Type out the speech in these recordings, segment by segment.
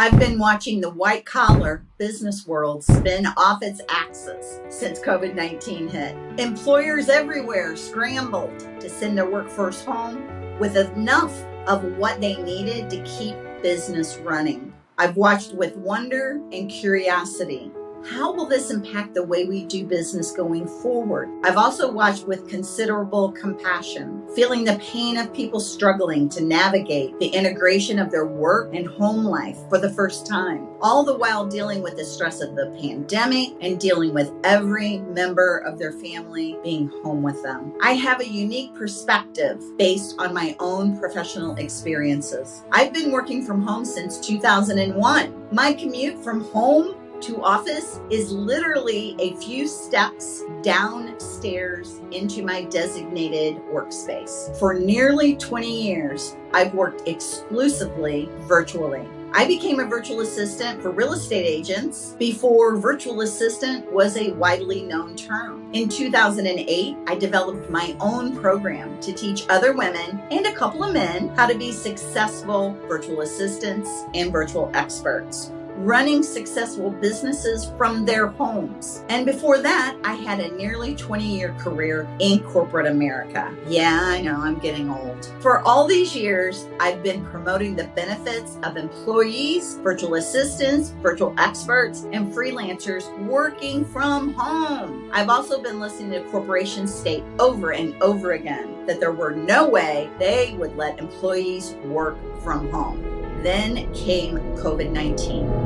I've been watching the white collar business world spin off its axis since COVID 19 hit. Employers everywhere scrambled to send their workforce home with enough of what they needed to keep business running. I've watched with wonder and curiosity how will this impact the way we do business going forward? I've also watched with considerable compassion, feeling the pain of people struggling to navigate the integration of their work and home life for the first time, all the while dealing with the stress of the pandemic and dealing with every member of their family being home with them. I have a unique perspective based on my own professional experiences. I've been working from home since 2001. My commute from home to office is literally a few steps downstairs into my designated workspace. For nearly 20 years, I've worked exclusively virtually. I became a virtual assistant for real estate agents before virtual assistant was a widely known term. In 2008, I developed my own program to teach other women and a couple of men how to be successful virtual assistants and virtual experts running successful businesses from their homes. And before that, I had a nearly 20 year career in corporate America. Yeah, I know I'm getting old. For all these years, I've been promoting the benefits of employees, virtual assistants, virtual experts, and freelancers working from home. I've also been listening to corporations state over and over again that there were no way they would let employees work from home. Then came COVID 19.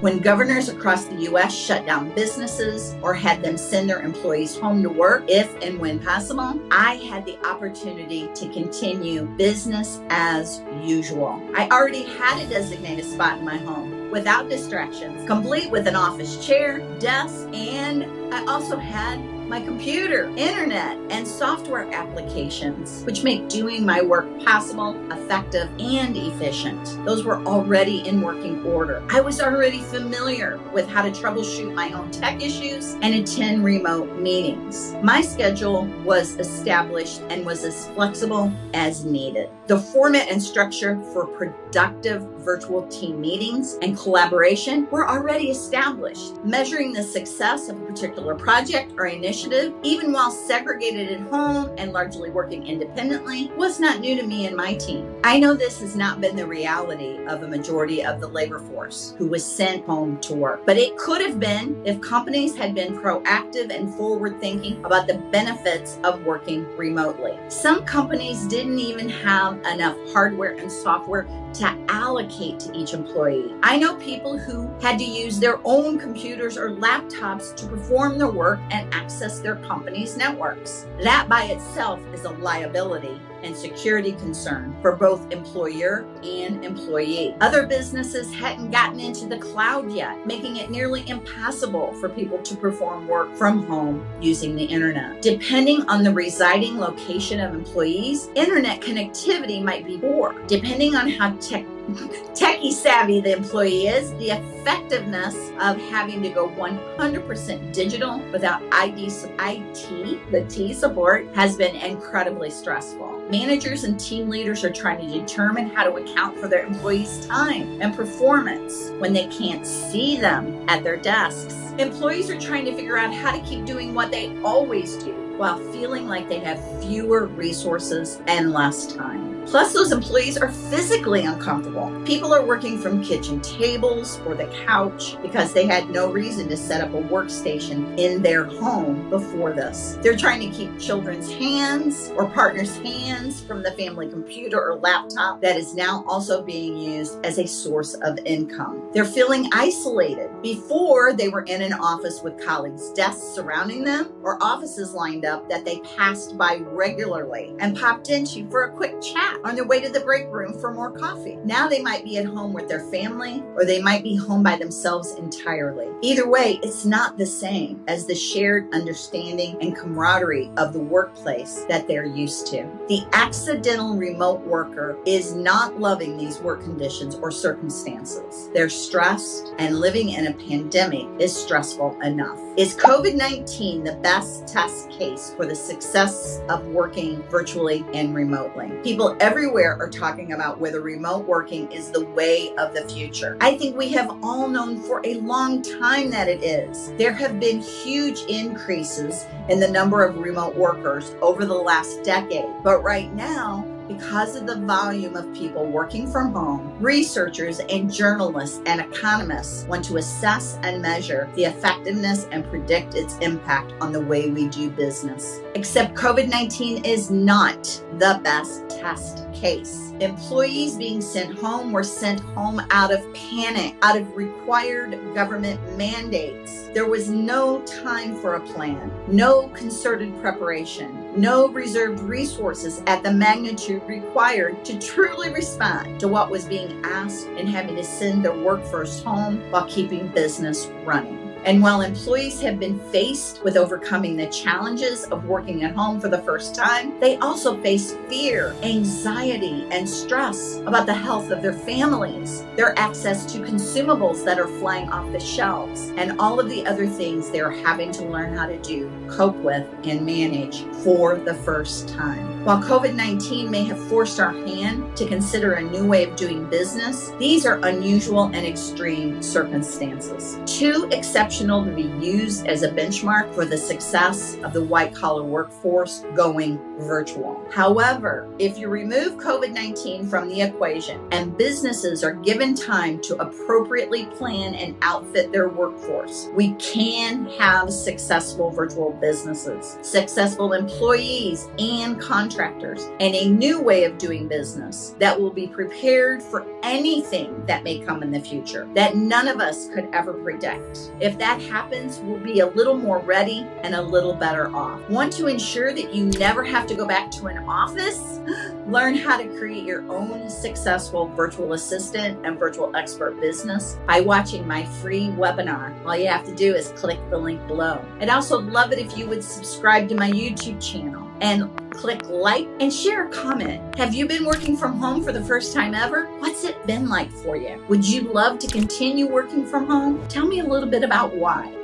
When governors across the U.S. shut down businesses or had them send their employees home to work, if and when possible, I had the opportunity to continue business as usual. I already had a designated spot in my home without distractions, complete with an office chair, desk, and I also had my computer, internet, and software applications, which make doing my work possible, effective, and efficient. Those were already in working order. I was already familiar with how to troubleshoot my own tech issues and attend remote meetings. My schedule was established and was as flexible as needed. The format and structure for productive virtual team meetings and collaboration were already established. Measuring the success of a particular project or initiative, even while segregated at home and largely working independently, was not new to me and my team. I know this has not been the reality of a majority of the labor force who was sent home to work, but it could have been if companies had been proactive and forward thinking about the benefits of working remotely. Some companies didn't even have enough hardware and software to allocate to each employee. I know people who had to use their own computers or laptops to perform their work and access their company's networks. That by itself is a liability and security concern for both employer and employee. Other businesses hadn't gotten into the cloud yet, making it nearly impossible for people to perform work from home using the internet. Depending on the residing location of employees, internet connectivity might be poor. Depending on how tech techie savvy the employee is, the effectiveness of having to go 100% digital without ID, IT, the T support has been incredibly stressful. Managers and team leaders are trying to determine how to account for their employees' time and performance when they can't see them at their desks. Employees are trying to figure out how to keep doing what they always do while feeling like they have fewer resources and less time. Plus, those employees are physically uncomfortable. People are working from kitchen tables or the couch because they had no reason to set up a workstation in their home before this. They're trying to keep children's hands or partners' hands from the family computer or laptop that is now also being used as a source of income. They're feeling isolated. Before, they were in an office with colleagues' desks surrounding them or offices lined up that they passed by regularly and popped into for a quick chat on their way to the break room for more coffee. Now they might be at home with their family or they might be home by themselves entirely. Either way, it's not the same as the shared understanding and camaraderie of the workplace that they're used to. The accidental remote worker is not loving these work conditions or circumstances. They're stressed and living in a pandemic is stressful enough. Is COVID-19 the best test case for the success of working virtually and remotely? People everywhere are talking about whether remote working is the way of the future. I think we have all known for a long time that it is. There have been huge increases in the number of remote workers over the last decade, but right now, because of the volume of people working from home, researchers and journalists and economists want to assess and measure the effectiveness and predict its impact on the way we do business. Except COVID-19 is not the best test case. Employees being sent home were sent home out of panic, out of required government mandates. There was no time for a plan, no concerted preparation, no reserved resources at the magnitude required to truly respond to what was being asked and having to send their workforce home while keeping business running. And while employees have been faced with overcoming the challenges of working at home for the first time, they also face fear, anxiety, and stress about the health of their families, their access to consumables that are flying off the shelves, and all of the other things they're having to learn how to do, cope with, and manage for the first time. While COVID-19 may have forced our hand to consider a new way of doing business, these are unusual and extreme circumstances. Too exceptional to be used as a benchmark for the success of the white collar workforce going virtual. However, if you remove COVID-19 from the equation and businesses are given time to appropriately plan and outfit their workforce, we can have successful virtual businesses, successful employees and contractors contractors and a new way of doing business that will be prepared for anything that may come in the future that none of us could ever predict. If that happens, we'll be a little more ready and a little better off. Want to ensure that you never have to go back to an office? Learn how to create your own successful virtual assistant and virtual expert business by watching my free webinar. All you have to do is click the link below. I'd also love it if you would subscribe to my YouTube channel and click like and share a comment. Have you been working from home for the first time ever? What's it been like for you? Would you love to continue working from home? Tell me a little bit about why.